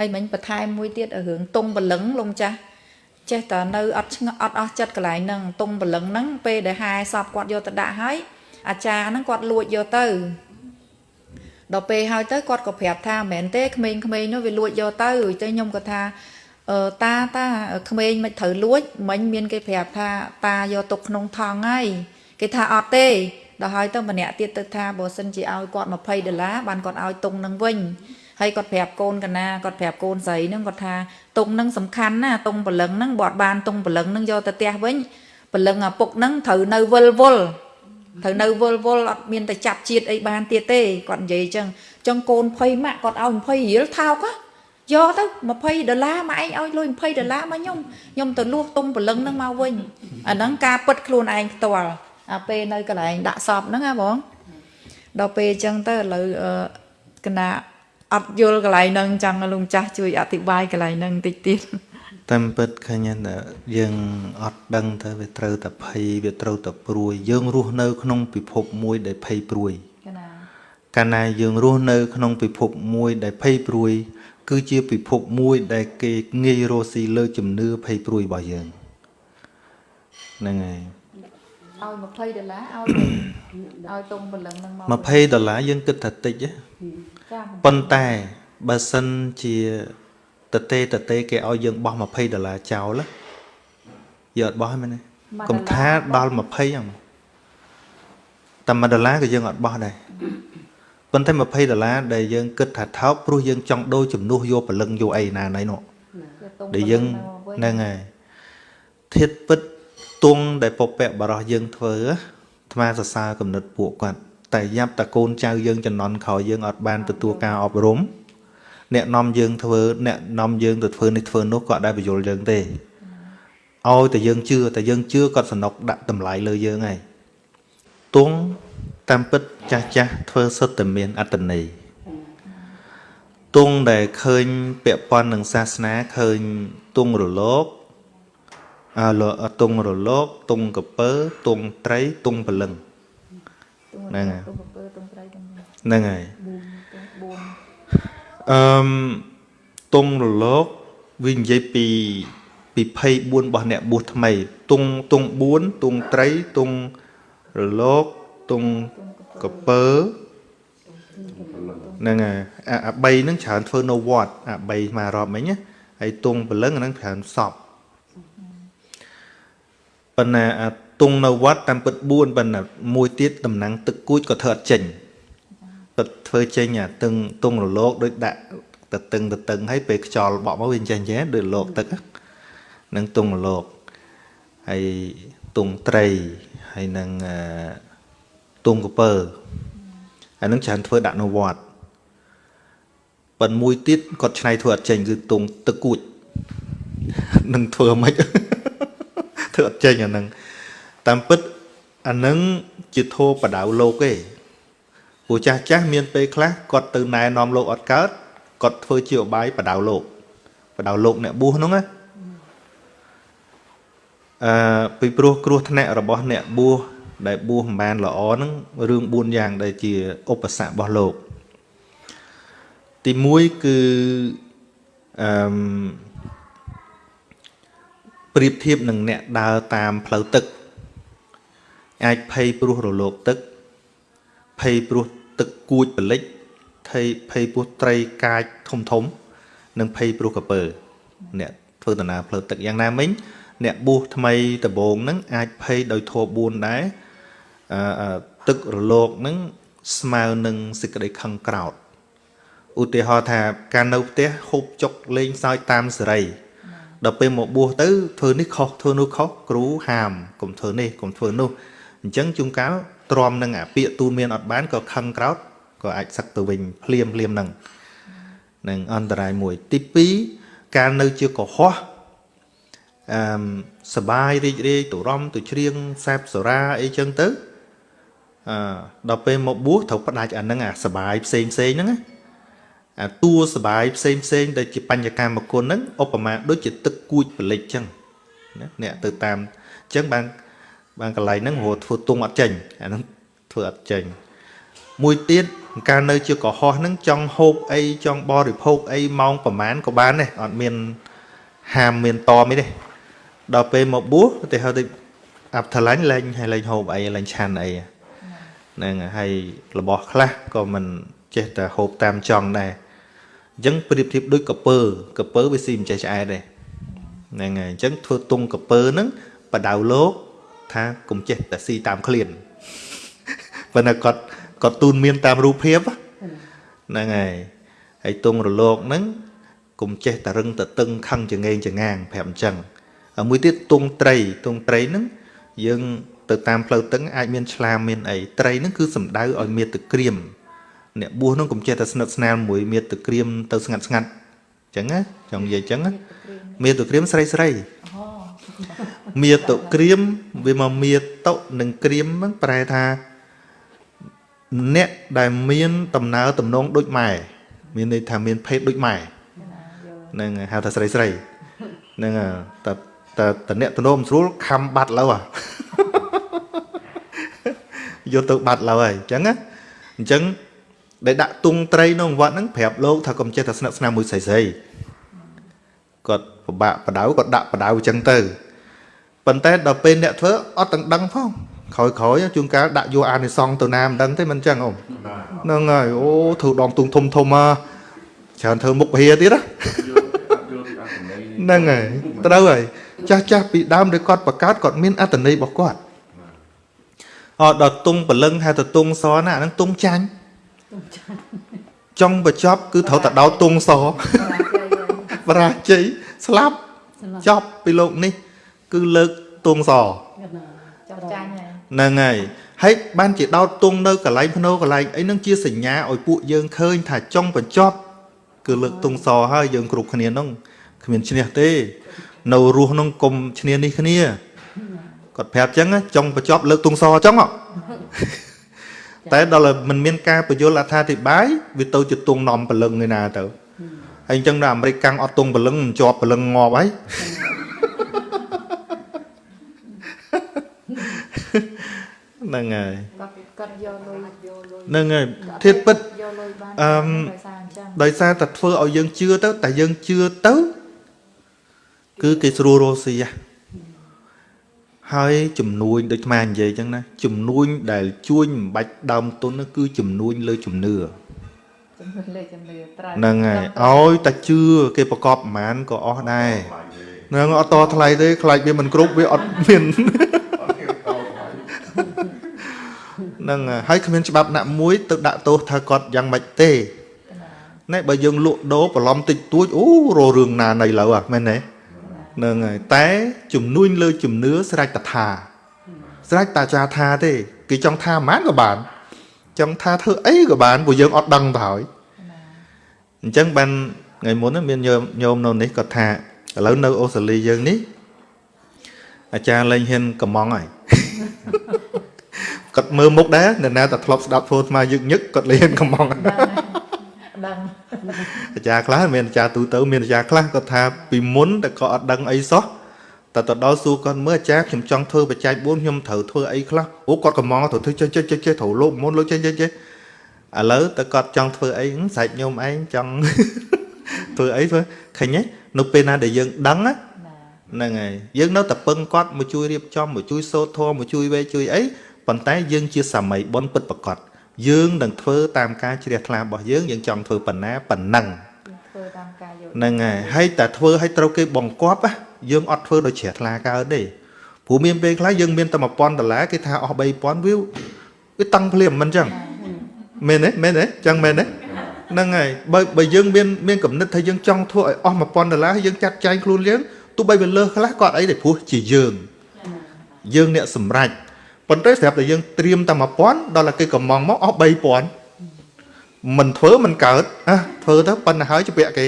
អីមិញបន្ថែមមួយទៀតរឿងតុងបលឹងលោកម្ចាស់ចេះតែនៅអត់ឆ្ងអត់អស់ចិត្តកន្លែងហ្នឹងតុងបលឹងហ្នឹងពេលដែលហែសពគាត់យកទៅដាក់ហើយអាចារ្យហ្នឹងគាត់លួចយកទៅដល់ពេលហើយទៅគាត់ក៏ប្រាប់ថាមិនមែនទេក្មេងៗនោះវាលួចយកទៅទៅខ្ញុំក៏ថាអឺតាតាក្មេងមិនត្រូវលួចមិញមានគេប្រាប់ថាតាយកទុកក្នុងថងហើយគេថាអត់ទេដល់ហើយទៅម្នាក់ទៀតទៅថាបើសិនជាឲ្យគាត់20ដុល្លារបានគាត់ឲ្យទុងនឹងវិញ ហើយគាត់ប្រាប់កូនកណាគាត់ប្រាប់កូនស្រីហ្នឹងគាត់ថាទុងហ្នឹងសំខាន់ណាទុងព្រលឹងហ្នឹងបើអត់បានទុងព្រលឹងហ្នឹងយកទៅផ្ទះវិញព្រលឹងឪពុកហ្នឹងត្រូវនៅវិលវល់ត្រូវនៅវិលវល់អត់មានតែចាប់ជាតិអីបានទៀតទេគាត់និយាយអញ្ចឹងអញ្ចឹងកូន20ម៉ាក់គាត់ឲ្យ20រៀលថោកយកទៅ20ដុល្លារម៉ាក់ឯងឲ្យលុយ20ដុល្លារមកខ្ញុំខ្ញុំទៅលួសទុំព្រលឹងហ្នឹងមកវិញអាហ្នឹងការពិតខ្លួនឯងផ្ទាល់អាពេលនៅកន្លែងដាក់សពហ្នឹងណាបងដល់ពេលអញ្ចឹងទៅឥឡូវកណា អត់យល់កន្លែងហ្នឹងចង់លោកម្ចាស់ជួយអធិប្បាយកន្លែងហ្នឹងតិចទៀតតាមពិតឃើញថាយើងអត់ដឹងទៅវាត្រូវតែភ័យវាត្រូវតែព្រួយយើងរស់នៅ ក្នុងពិភពមួយដែលភ័យព្រួយកាលណាយើងរស់នៅ ក្នុងពិភពមួយដែលភ័យព្រួយ គឺជាពិភពមួយ ដែលគេងាយរស់ស៊ីលើជំនឿភ័យព្រួយរបស់យើងហ្នឹងហើយឲ្យ20ដុល្លារឲ្យឲ្យតុងពលឹងនឹងមក20ដុល្លារយើងគិតថាតិច ប៉ុន្តែបើសិនជាតទេតទេគេឲ្យយើងបោះ20ដុល្លារចោលយកអត់បោះហ្នឹងមែនទេកុំថាដល់20ហ្នឹងតែ1ដុល្លារក៏យើងអត់បោះដែរប៉ុន្តែ20ដុល្លារដែលយើងគិតថាថោកព្រោះយើងចង់ដូរជំនួសយកព្រលឹងយកអីណាណៃនោះដែលយើងហ្នឹងហើយធាតពិតទងដែលពពកបរោះយើងធ្វើអាត្មាសរសើរគំនិតពួកគាត់ តែយ៉ាប់តាកូនចៅយើងចំណន់ក្រោយយើងអត់បានទទួលការអប់រំអ្នកនាំយើងធ្វើអ្នកនាំយើងទៅធ្វើនេះធ្វើនោះក៏អត់ដែលបញ្យល់យើងទេឲ្យតែយើងជឿតែយើងជឿគាត់សនុកដាក់តម្លៃលើយើងហើយទងតាមពិតចាស់ចាស់ធ្វើសុទ្ធតែមានអត្តន័យទងដែលឃើញពាក់ព័ន្ធនឹងសាសនាឃើញទងរលកអើទងរលកទងកពើទងត្រីទងពលឹង ហ្នឹងហើយហ្នឹងហើយអឺមទងរលកវានិយាយពីពី24របស់អ្នកបួសថ្មីទងទង4ទងត្រីទងរលកទងកពើហ្នឹងហើយអា3ហ្នឹងច្រើនធ្វើនៅវត្តអា3មករាប់មិញណាហើយទងពលឹងហ្នឹងច្រើនសពប៉ុន្តែអា ទងនៅវត្តតាមពិត4ប៉ុន្តែមួយទៀតតំណាងទឹកគួចក៏ធ្វើអត់ចេញពិតធ្វើចេញអាទងទងរលកដូចដាក់ទៅតឹងទៅតឹងហើយពេលខ្យល់បក់មកវាចេញចេះដូចលោកទឹកនឹងទងរលកហើយទងត្រីហើយនឹងទងកពើអានឹងច្រើនធ្វើដាក់នៅវត្តប៉ុន្តែមួយទៀតគាត់ឆ្នៃធ្វើអត់ចេញគឺទងទឹកគួចនឹងធ្វើមិនធ្វើអត់ចេញអានឹង តាមពិតអានឹងជាធោបដៅលោកទេពូចាស់ចាស់មានពេលខ្លះគាត់ទៅណែនាំលោកអត់កើតគាត់ធ្វើជាអបាយបដៅលោកបដៅលោកអ្នកបួសហ្នឹងណាអឺពីព្រោះគ្រោះថ្នាក់របស់អ្នកបួសដែលបួសមិនបានល្អហ្នឹងរឿង4យ៉ាងដែលជាឧបសគ្គរបស់លោកទី1គឺអឺប្រៀបធៀបនឹងអ្នកដើរតាមផ្លូវទឹក អាចភ័យព្រោះរលកទឹកភ័យព្រោះទឹកគួចបលិចភ័យភ័យព្រោះត្រីកាចធំធំ និងភ័យព្រោះកពើអ្នកធ្វើដំណើរផ្លូវទឹកយ៉ាងណាមិញអ្នកបួសថ្មីដំបូងហ្នឹងអាចភ័យដោយធម៌4ដែរអឺទឹករលកហ្នឹងស្មើនឹងសេចក្តីខឹងក្រោតឧទាហរណ៍ថាការនៅផ្ទះហូបចុកលេងសើចតាមសេរីដល់ពេលមកបួសទៅធ្វើនេះខុសធ្វើនោះខុសគ្រូហាមកុំធ្វើនេះកុំធ្វើនោះ អញ្ចឹងជួនកាលទ្រាំនឹងអាពាកទូនមានអត់បានក៏ខឹងក្រោតក៏អាចសឹកទៅវិញភ្លាមភ្លាមនឹងនឹងអន្តរាយមួយ ទី2ការនៅជាកុហកអឺសបាយរីករាយទៅរំទៅច្រៀងសាបសារាអីចឹងទៅអឺដល់ពេលមកបួសត្រូវផ្ដាច់អាហ្នឹងអាសបាយផ្សេងផ្សេងហ្នឹងអាតួសបាយផ្សេងផ្សេងដែលជាបញ្ញកម្មគុណហ្នឹងឧបមាដូចជាទឹកគួចបលិចចឹងណាអ្នកទៅតាមចឹងបាន បានកន្លែងហ្នឹងរត់ធ្វើទងអត់ចេញអាហ្នឹងធ្វើអត់ចេញមួយទៀតកាលនៅជាកុហកហ្នឹងចង់ហូបអីចង់បរិភោគអីម៉ោងប្រហែលក៏បានដែរអត់មានហាមមានតមអីទេដល់ពេលមកបួសទៅហៅទៅអាប់ថ្លាញ់លែងហើយលែងហូបអីលែងឆាន់អីហ្នឹងហើយរបស់ខ្លះក៏មិនចេះតែហូបតាមចង់ដែរអញ្ចឹងប្រៀបធៀបដូចកពើកពើវាស៊ីមិនចេះឆ្អែតទេហ្នឹងហើយអញ្ចឹងធ្វើទុងកពើហ្នឹងបដៅលោក ថាកុំចេះតែស៊ីតាមឃ្លានប៉ុន្តែគាត់គាត់ទូនមានតាមរូបភាពហ្នឹងហើយហើយទងរលោកហ្នឹងកុំចេះតែរឹងតតឹងខឹងចងេងចងាងប្រាប់អញ្ចឹងហើយមួយទៀតទងត្រីទងត្រីហ្នឹងយើងទៅតាមផ្លូវទឹកអាចមានឆ្លាមមានអីត្រីហ្នឹងគឺសំដៅឲ្យមានទឹកក្រៀមអ្នកបួសហ្នឹងកុំចេះតែស្និទ្ធស្នាលមួយមានទឹកក្រៀមទៅស្ងាត់ស្ងាត់អញ្ចឹងណាចង់និយាយអញ្ចឹងណាមានទឹកក្រៀមស្រីស្រី មានតុក្រៀមវាមកមានតុនិងក្រៀមហ្នឹងប្រែថាអ្នកដែលមានដំណើរតំណងដូចម៉ែមានន័យថាមានភេទដូចម៉ែហ្នឹងហៅថាស្រីស្រីហ្នឹងតែតែតអ្នកតំណងមិនស្រួលខំបាត់លើយកទៅបាត់លើហើយអញ្ចឹងណាអញ្ចឹងដែលដាក់ទុងត្រីក្នុងវត្តហ្នឹងប្រាប់លោកថាកុំចេះតែស្និទ្ធស្នាលមួយស្រីស្រី គាត់ពិបាកបដៅគាត់ដាក់បដៅអញ្ចឹងទៅប៉ុន្តែដល់ពេលអ្នកធ្វើអត់ទាំងដឹងផងក្រោយក្រោយជួនកាលដាក់យកអានិសងទៅណាមិនដឹងទេមិនអញ្ចឹងអូហ្នឹងហើយអូធ្វើដងទុងធំធំមកច្រើនធ្វើមុខវិហាទៀតណាហ្នឹងហើយត្រូវហើយចាស់ចាស់ពីដើមដែលគាត់បង្កើតគាត់មានអត្តន័យរបស់គាត់អត់ដល់ទុងព្រលឹងហៅទៅទុងសណាអាហ្នឹងទុងចាញ់ចង់បញ្ចប់គឺត្រូវតែដោតទុងស បរាជ័យស្លាប់ចប់ពីលោកនេះ គឺលើកទុងសចាប់ចាញ់ហើយហ្នឹងហើយហើយបានជាដោតទងនៅកន្លែងភ្នោកន្លែងអីហ្នឹងជាសញ្ញាឲ្យពួកយើងឃើញ ថាចុងបញ្ចប់ គឺលើកទងសហើយយើងគ្រប់គ្នាហ្នឹងគ្មានឈ្នះទេ នៅរស់ហ្នឹងកុំឈ្នះនេះគ្នាគាត់ប្រាប់ចឹងចុងបញ្ចប់លើកទងសចឹងតែដល់មិនមានការបញ្យលអត្ថាធិប្បាយវាទៅជាទងនំពលឹងឯណាទៅ ហើយអញ្ចឹងដល់អាមេរិកកាំងអត់ទងពលឹងជាប់ពលឹងងាប់ហើយហ្នឹងហើយគាត់យកលុយហ្នឹងហើយធៀបពិតអឺដោយសារតែធ្វើឲ្យយើងជឿទៅតែយើងជឿទៅគឺគេស្រួលរស់ស៊ីហើយចំនួនដូចខ្មែរនិយាយចឹងណាចំនួនដែលជួញមិនបាច់ដើមទុនគឺចំនួនលើជំនឿចំនួនលើជំនឿត្រូវ ហ្នឹងហើយឲ្យតែជឿគេប្រកបប្រមាណក៏អស់ដែរហ្នឹងអត់តថ្លៃទេខ្លាចវាមិនគ្រប់វាអត់មាននឹងហើយគ្មានច្បាប់ណាមួយទៅដាក់ទោសថាគាត់យ៉ាងម៉េចទេណែបើយើងលក់ដូរបន្លំតិចតួចអូររឿងណានៃលើអាមែនទេនឹងហើយតែជំនួញលើជំនឿស្រេចតថាស្រេចតាចាថាទេ គេចង់ថាប៉ុន្មានក៏បាន ចង់ថាធ្វើអីក៏បានព្រោះយើងអត់ដឹងទៅហើយអញ្ចឹងបានថ្ងៃមុនមានញោមញោមនៅនេះគាត់ថាឥឡូវនៅអូស្ត្រាលីយើងនេះអាចារ្យលែងហ៊ានកំងហើយគាត់មើលមុខដែរអ្នកណាតែធ្លាប់ស្ដាប់ធ្វើស្មាយឹកញឹកគាត់លៀនកំងដឹងអាចារ្យខ្លះមានអាចារ្យទូទៅមានអាចារ្យខ្លះគាត់ថាពីមុនតែគាត់អត់ដឹងអីសោះ តែទៅដល់សួរគាត់មើលអាចារ្យខ្ញុំចង់ធ្វើបច្ច័យ4ខ្ញុំត្រូវធ្វើអីខ្លះអូគាត់កំងត្រូវធ្វើចេះចេះចេះចេះត្រូវលោកមុនលោកចេះចេះចេះឥឡូវតែគាត់ចង់ធ្វើអីស្រែកញោមឯងចង់ធ្វើអីធ្វើឃើញទេនៅពេលណាដែលយើងដឹងហ្នឹងហើយយើងនៅតែពឹងគាត់មកជួយរៀបចំមកជួយសូត្រធម៌មកជួយវេជួយអីប៉ុន្តែយើងជាសាមីបុណ្យពិតប្រកបយើងនឹងធ្វើតាមការជ្រះថ្លារបស់យើងយើងចង់ធ្វើប៉ុណ្ណាប៉ុណ្ណឹងធ្វើតាមការយល់ហ្នឹងហើយហើយតែធ្វើឲ្យត្រូវគេបង្គាប់ យើងអត់ធ្វើដោយជ្រះថ្លាកើតទេព្រោះមានពេលខ្លះយើងមានតែ1000ដុល្លារគេថាអស់3000វាវាតឹងភ្លាមមិនអញ្ចឹងមែនទេមែនទេចឹងមែនទេហ្នឹងហើយបើបើយើងមានមានកំណត់ថាយើងចង់ធ្វើឲ្យអស់1000ដុល្លារយើងចាត់ចែងខ្លួនយើងទោះបីវាលើសខ្លះក៏អត់អីទេព្រោះជាយើង យើងអ្នកសម្រេចប៉ុន្តែស្រាប់តែយើងត្រៀមតែ1000ដល់តែគេកំងមកអស់3000មិនធ្វើមិនកើតអះធ្វើទៅប៉ុណ្ណាហើយជពាក់គេ